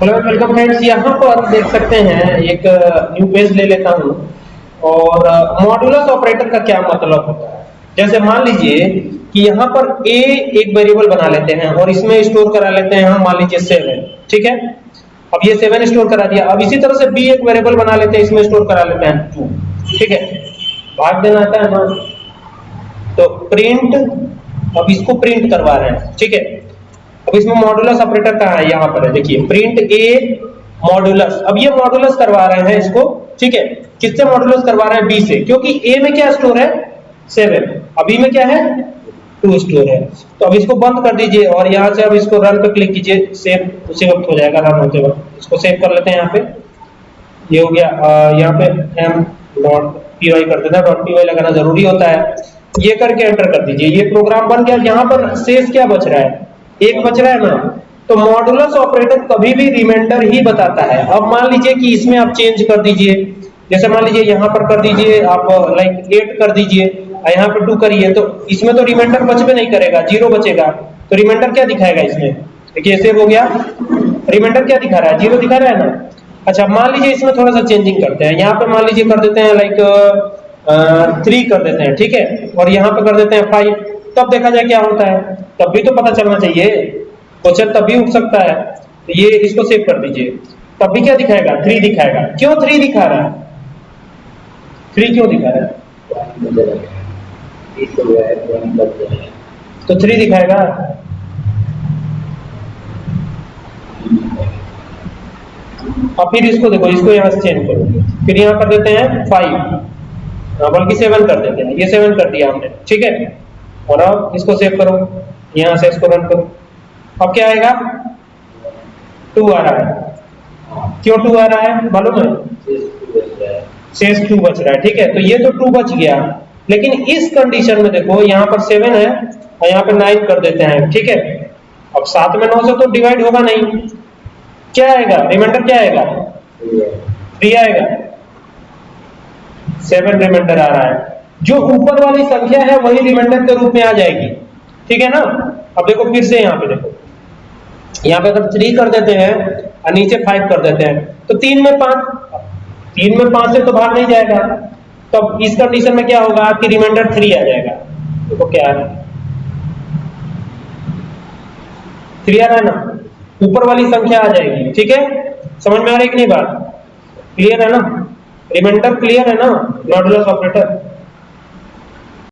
Hello welcome friends यहाँ पर देख सकते हैं, एक न्यू पेज ले लेता हूँ। और मॉड्यूलस ऑपरेटर का क्या मतलब होता है? जैसे मान लीजिए कि यहाँ पर a एक वेरिएबल बना लेते हैं और इसमें स्टोर करा लेते हैं हम, मान लीजिए सेवन ठीक है? अब ये सेवन स्टोर करा दिया। अब इसी तरह से b एक वेरिएबल बना लेते हैं, इसमें स्टोर करा लेते हैं टू ठीक है? भाग देना आता है तो प्रिंट अब इसको प्रिंट करवा रहे हैं, ठीक है? अब इसमें मॉडुलस ऑपरेटर कहाँ है? यहाँ पर है। देखिए प्रिंट ए मॉडुलस अब ये मॉडुलस करवा रहे हैं इसको। ठीक है? किससे मॉडुलस करवा रहे हैं? बी से। क्योंकि ए में क्या स्टोर है? सेवन अभी में क्या है? टू स्टोर है। तो अब इसको बंद कर दीजिए और यहाँ से अब इसको रन पे क्लिक कीजिए। सेव उसी वक्त हो जाएगा रन होते वक्त। इसको सेव कर लेते हैं यहाँ पे। ये हो गया। यहाँ पे एम डॉट पी वाई कर हैं डॉट पी वाई लगाना ज़रूरी होता है। ये करके एंटर कर दीजिए। ये प्रोग्राम बन गया। यहाँ पर शेष क्या बच रहा है? एक बच रहा है ना? तो मॉडुलस ऑपरेटर कभी भी रिमाइंडर ही बताता है। अब मान लीजिए कि इसमें आप चेंज कर दीजिए। जैसे मान लीजिए यहाँ पर कर दीजिए, आप लाइक एट कर दीजिए यहाँ पर टू करिए तो इसमें तो रिमाइंडर बचबे नहीं करेगा ज़ीरो बचेगा। तो रिमाइंडर क्या दिखाएगा इसमें? देखिए हो गया। रिमाइंडर क्या दिखा रहा है? ज़ीरो दिखा रहा है ना? अच्छा मान लीजिए इसमें थोड़ा सा चेंजिंग करते हैं। यहाँ पे मान लीजिए कर देते हैं लाइक थ्री कर देते हैं, ठीक है? और यहाँ पे कर देते हैं फाइव तब देखा जाए क्या होता है। तब भी तो पता चलना चाहिए। क्वेश्चन तब भी उठ सकता है। तो ये इसको सेव कर दीजिए। तब भी क्या दिखाएगा? थ्री दिखाएगा। क्यों थ्री दिखा रहा है? थ्री क्यों दिखा रहा है? तो थ्री दिखाएगा। अब फिर इसको देखो इसको यहाँ से चेंज करो। फिर यहाँ कर देते हैं फाइव हाँ, बल्कि सेवन कर देते हैं। ये सेवन कर दिया हमने। ठीक है? और अब इसको सेव करो। यहाँ से इसको रन करो। अब क्या आएगा? टू आ रहा है। क्यों टू आ रहा है? मालूम है? शेष टू बच रहा है, ठीक है? तो ये तो टू बच गया। लेकिन इस कंडीशन में देखो, यहाँ पर सेवन है और यहाँ पे नाइन कर देते हैं, ठीक है? अब सात में नौ से तो डिवाइड होगा नहीं। क्या आएगा? रिमाइंडर क्या आएगा? थ्री आएगा। सेवन रिमाइंडर आ रहा है। जो ऊपर वाली संख्या है वही रिमाइंडर के रूप में आ जाएगी। ठीक है ना? अब देखो फिर से यहाँ पे देखो। यहाँ पे अगर थ्री कर देते हैं और नीचे फाइव कर देते हैं तो तीन में पाँच। तीन में पाँच से तो भाग नहीं जाएगा। तो इस कंडीशन में क्या होगा? आपकी रिमाइंडर थ्री आ जाएगा। देखो तो क्या है। थ्री आ रहा है ना? ऊपर वाली संख्या आ जाएगी। ठीक है? समझ में आ रही कि नहीं बात? क्लियर है ना? रिमाइंडर क्लियर है ना? Modulus operator